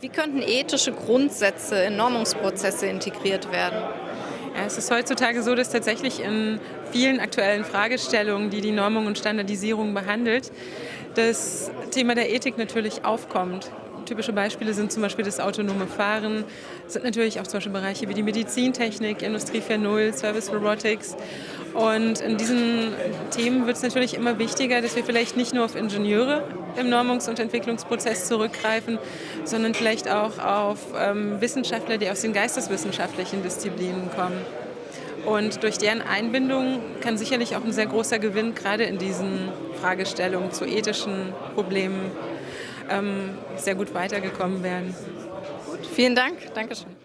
Wie könnten ethische Grundsätze in Normungsprozesse integriert werden? Ja, es ist heutzutage so, dass tatsächlich in vielen aktuellen Fragestellungen, die die Normung und Standardisierung behandelt, das Thema der Ethik natürlich aufkommt. Typische Beispiele sind zum Beispiel das autonome Fahren, sind natürlich auch zum Beispiel Bereiche wie die Medizintechnik, Industrie 4.0, Service Robotics. Und in diesen Themen wird es natürlich immer wichtiger, dass wir vielleicht nicht nur auf Ingenieure im Normungs- und Entwicklungsprozess zurückgreifen, sondern vielleicht auch auf ähm, Wissenschaftler, die aus den geisteswissenschaftlichen Disziplinen kommen. Und durch deren Einbindung kann sicherlich auch ein sehr großer Gewinn gerade in diesen Fragestellungen zu ethischen Problemen ähm, sehr gut weitergekommen werden. Gut, vielen Dank. Dankeschön.